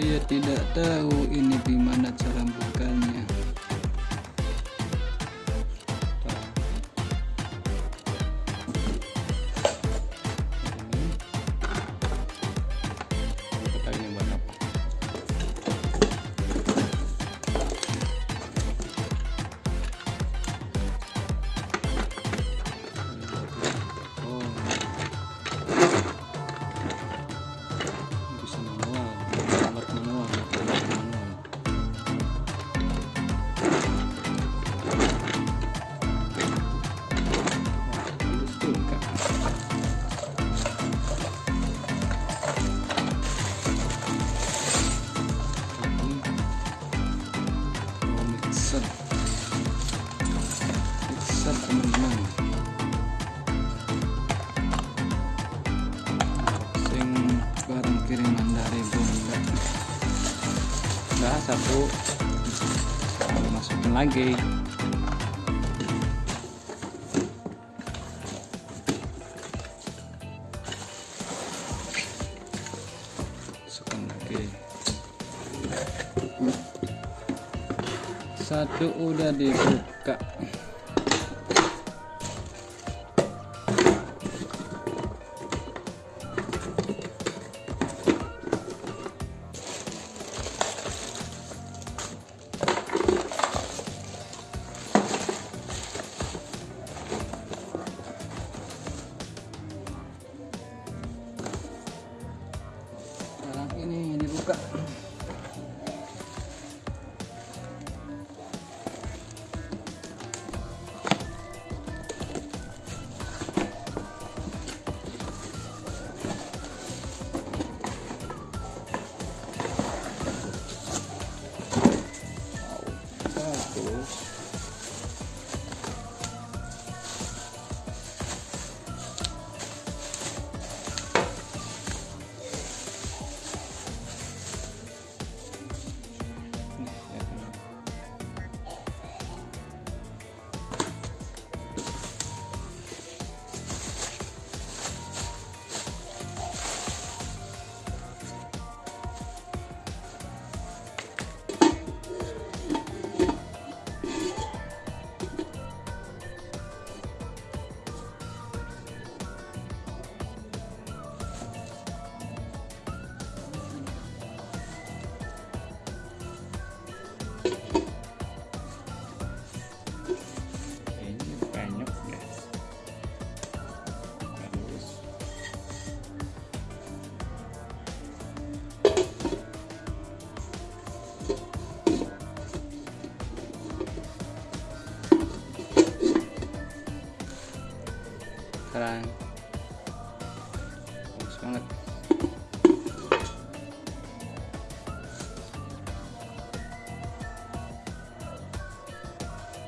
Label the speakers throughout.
Speaker 1: saya tidak tahu ini gimana cara buka. my gig.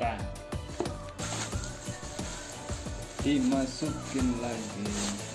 Speaker 1: depan dimasukin lagi.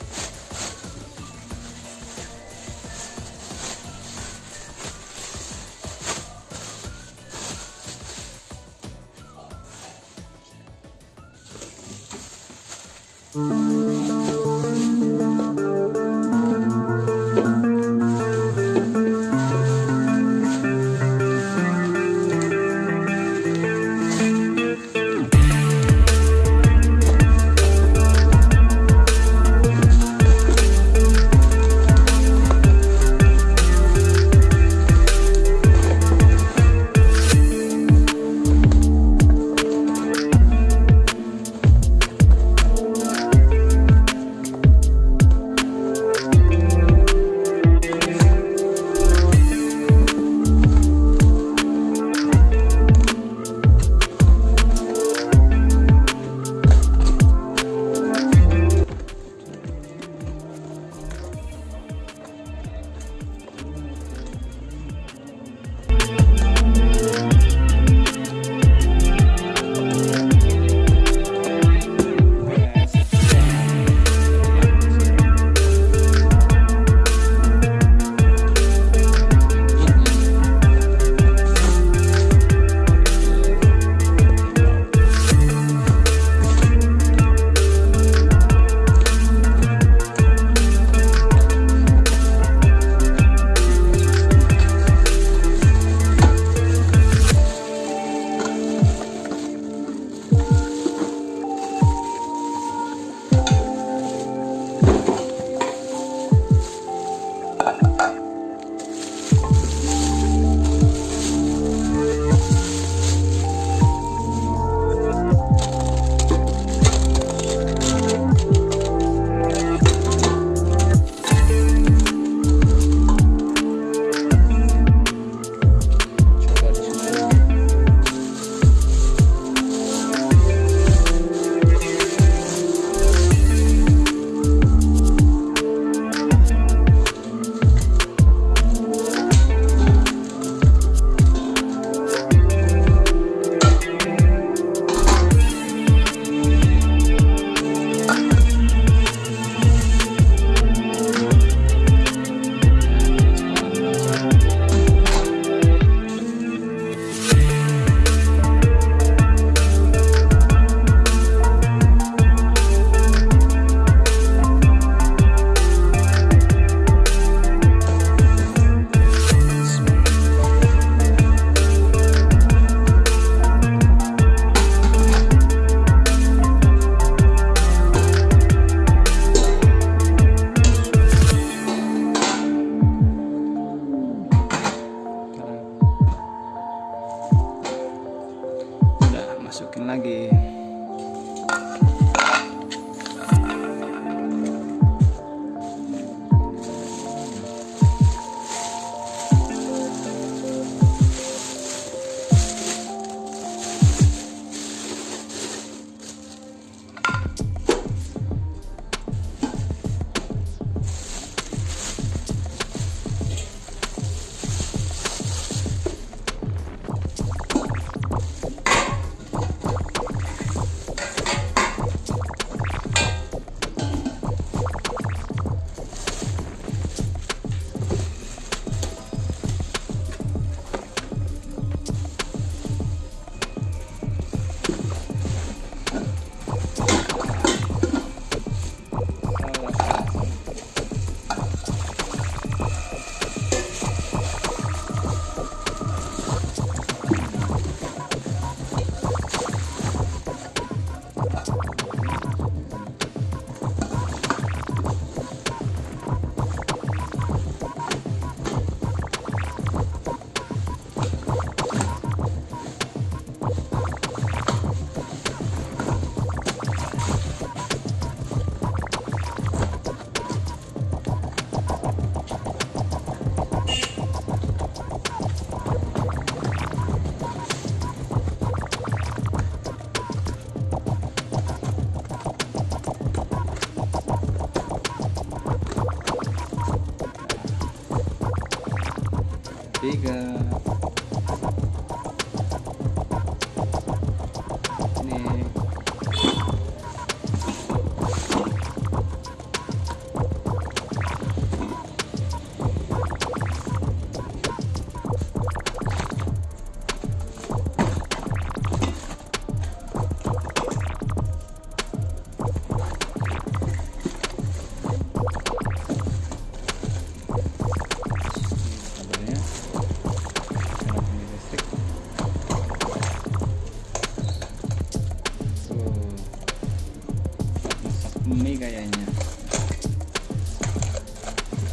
Speaker 1: Kayaknya.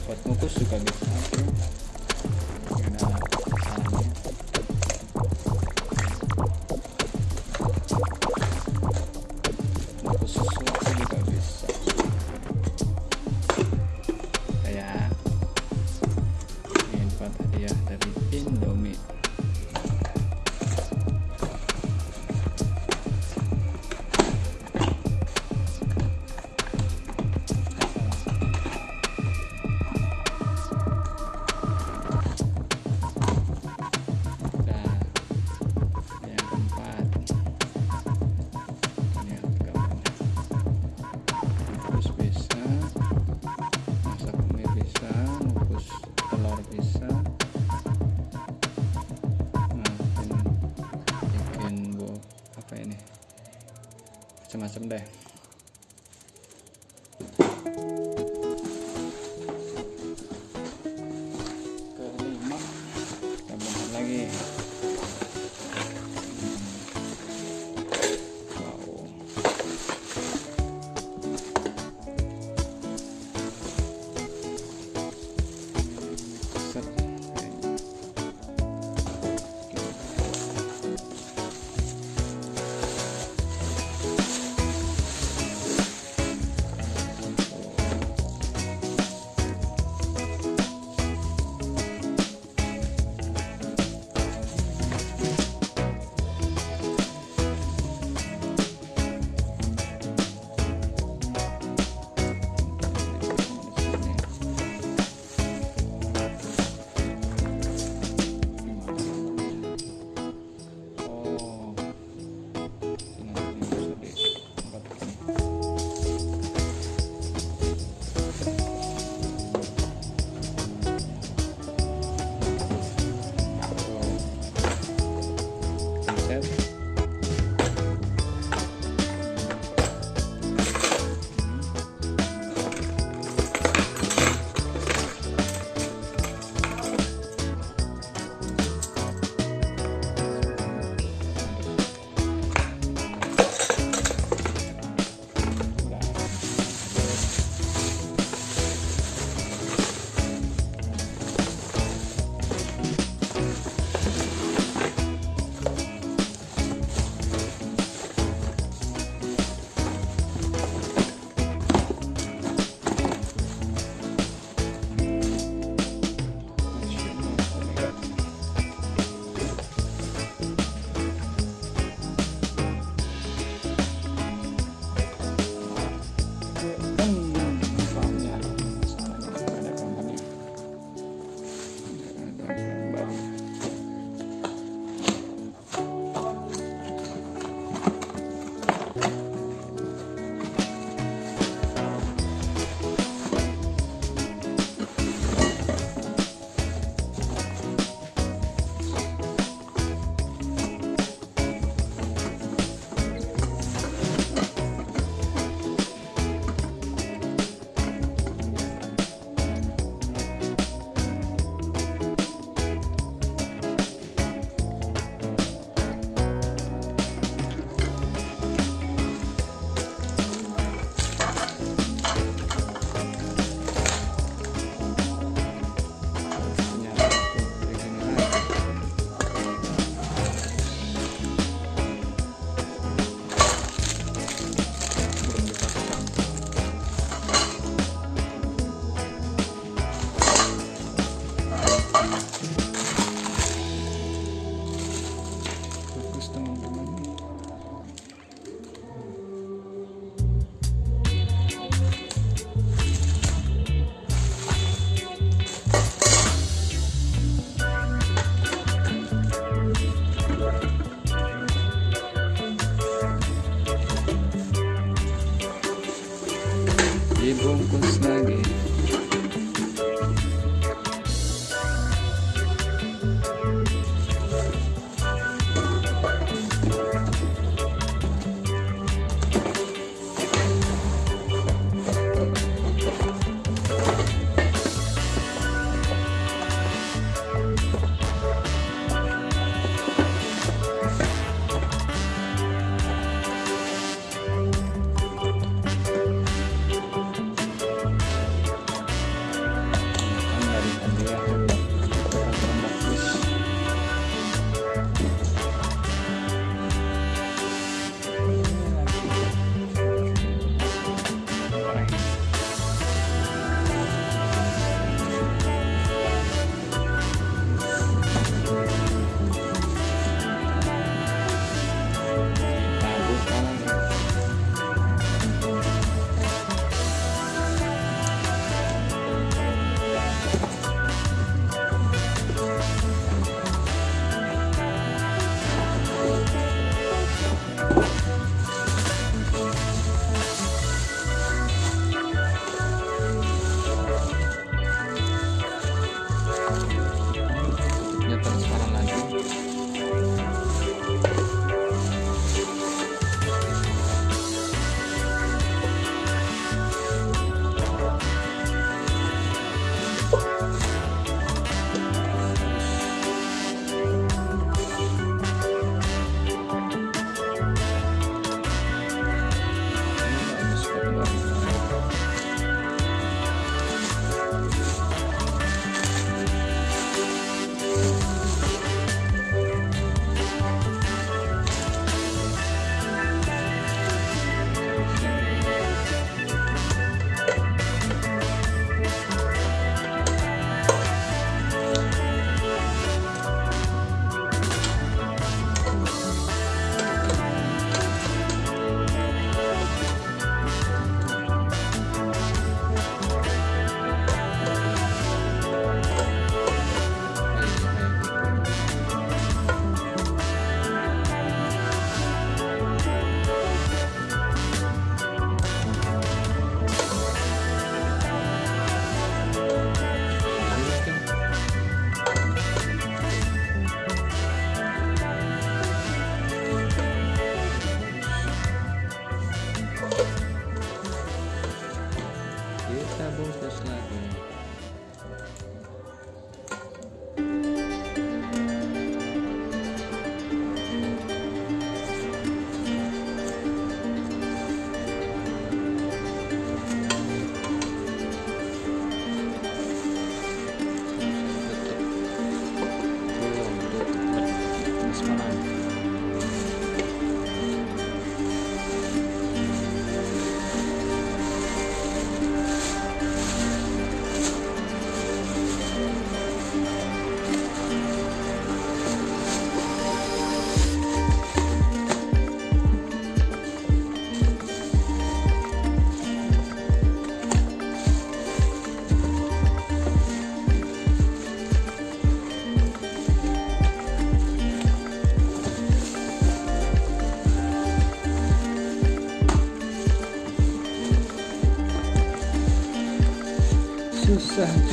Speaker 1: Buat ngukus juga bisa ini. Macam-macam deh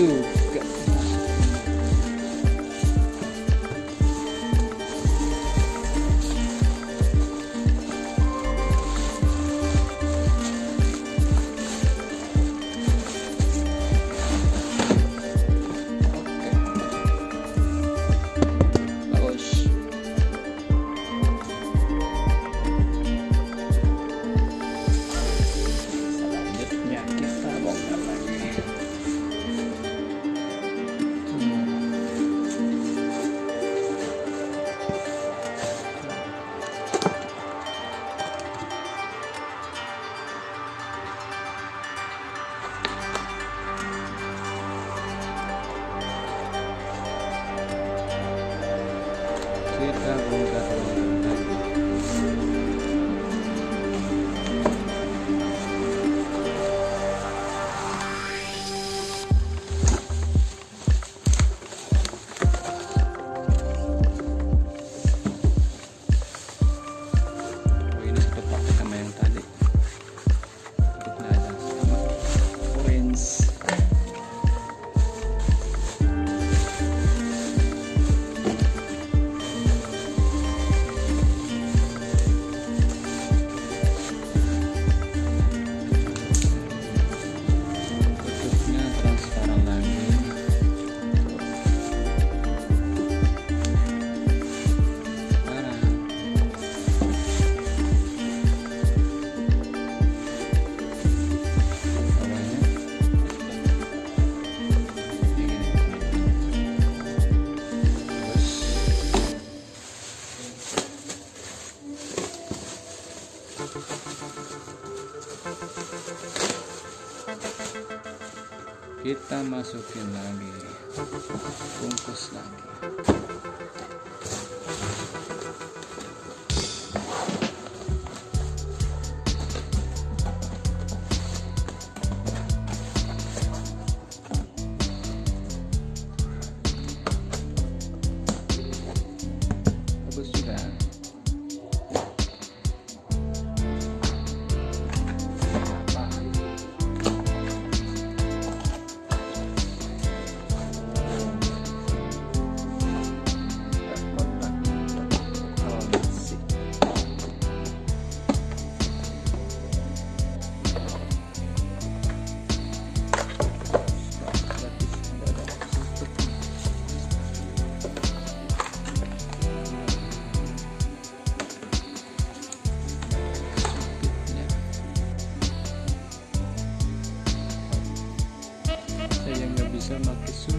Speaker 1: do. Kita masukin lagi. Bungkus lagi saya